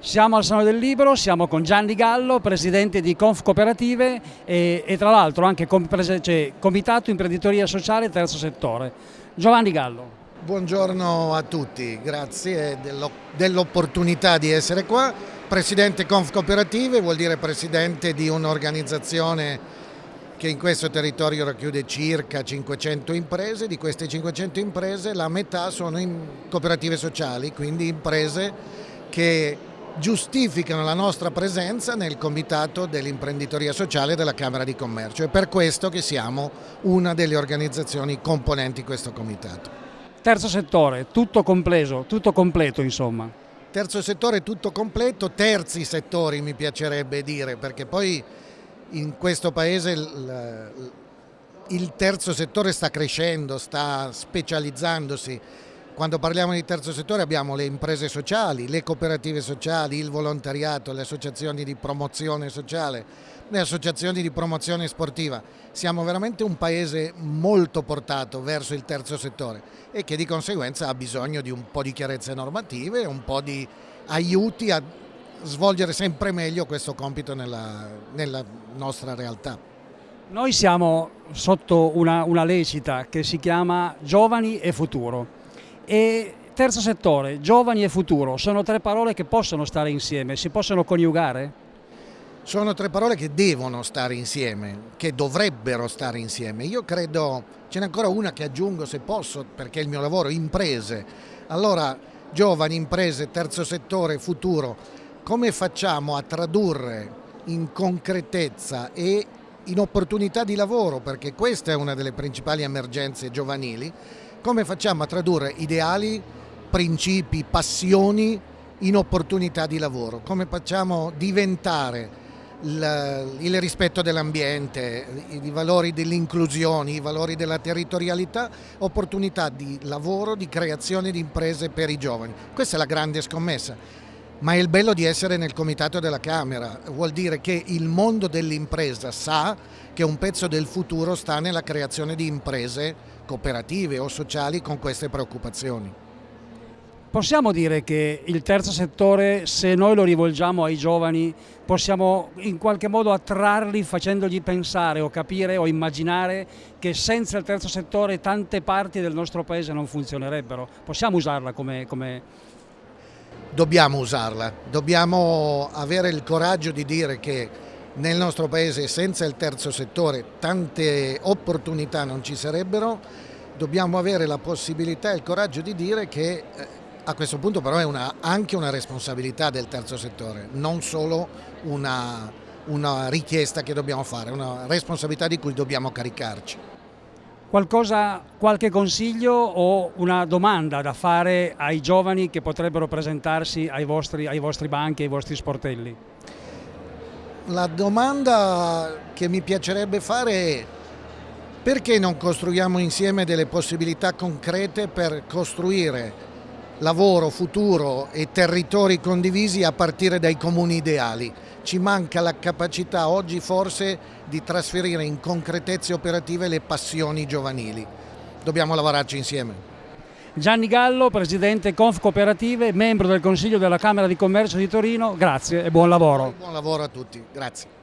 Siamo al Salone del Libro, siamo con Gianni Gallo, presidente di Conf Cooperative e, e tra l'altro anche com, cioè, Comitato Imprenditoria Sociale Terzo Settore. Giovanni Gallo. Buongiorno a tutti, grazie dell'opportunità di essere qua. Presidente Conf Cooperative vuol dire presidente di un'organizzazione che in questo territorio racchiude circa 500 imprese, di queste 500 imprese la metà sono cooperative sociali, quindi imprese che giustificano la nostra presenza nel comitato dell'imprenditoria sociale della Camera di Commercio. È per questo che siamo una delle organizzazioni componenti questo comitato. Terzo settore, tutto completo, tutto completo insomma. Terzo settore tutto completo, terzi settori mi piacerebbe dire, perché poi in questo paese il, il terzo settore sta crescendo, sta specializzandosi quando parliamo di terzo settore abbiamo le imprese sociali, le cooperative sociali, il volontariato, le associazioni di promozione sociale, le associazioni di promozione sportiva. Siamo veramente un paese molto portato verso il terzo settore e che di conseguenza ha bisogno di un po' di chiarezze normative, un po' di aiuti a svolgere sempre meglio questo compito nella, nella nostra realtà. Noi siamo sotto una, una lecita che si chiama Giovani e Futuro e terzo settore, giovani e futuro, sono tre parole che possono stare insieme, si possono coniugare? Sono tre parole che devono stare insieme, che dovrebbero stare insieme. Io credo, ce n'è ancora una che aggiungo se posso, perché è il mio lavoro, imprese. Allora, giovani, imprese, terzo settore, futuro, come facciamo a tradurre in concretezza e in opportunità di lavoro, perché questa è una delle principali emergenze giovanili, come facciamo a tradurre ideali, principi, passioni in opportunità di lavoro? Come facciamo diventare il, il rispetto dell'ambiente, i valori dell'inclusione, i valori della territorialità, opportunità di lavoro, di creazione di imprese per i giovani. Questa è la grande scommessa. Ma è il bello di essere nel comitato della Camera, vuol dire che il mondo dell'impresa sa che un pezzo del futuro sta nella creazione di imprese cooperative o sociali con queste preoccupazioni. Possiamo dire che il terzo settore, se noi lo rivolgiamo ai giovani, possiamo in qualche modo attrarli facendogli pensare o capire o immaginare che senza il terzo settore tante parti del nostro paese non funzionerebbero. Possiamo usarla come, come dobbiamo usarla, dobbiamo avere il coraggio di dire che nel nostro paese senza il terzo settore tante opportunità non ci sarebbero, dobbiamo avere la possibilità e il coraggio di dire che eh, a questo punto però è una, anche una responsabilità del terzo settore, non solo una, una richiesta che dobbiamo fare, una responsabilità di cui dobbiamo caricarci. Qualcosa, qualche consiglio o una domanda da fare ai giovani che potrebbero presentarsi ai vostri, ai vostri banchi, ai vostri sportelli? La domanda che mi piacerebbe fare è perché non costruiamo insieme delle possibilità concrete per costruire lavoro, futuro e territori condivisi a partire dai comuni ideali. Ci manca la capacità oggi forse di trasferire in concretezze operative le passioni giovanili. Dobbiamo lavorarci insieme. Gianni Gallo, Presidente Conf Cooperative, membro del Consiglio della Camera di Commercio di Torino, grazie e buon lavoro. Buon lavoro a tutti, grazie.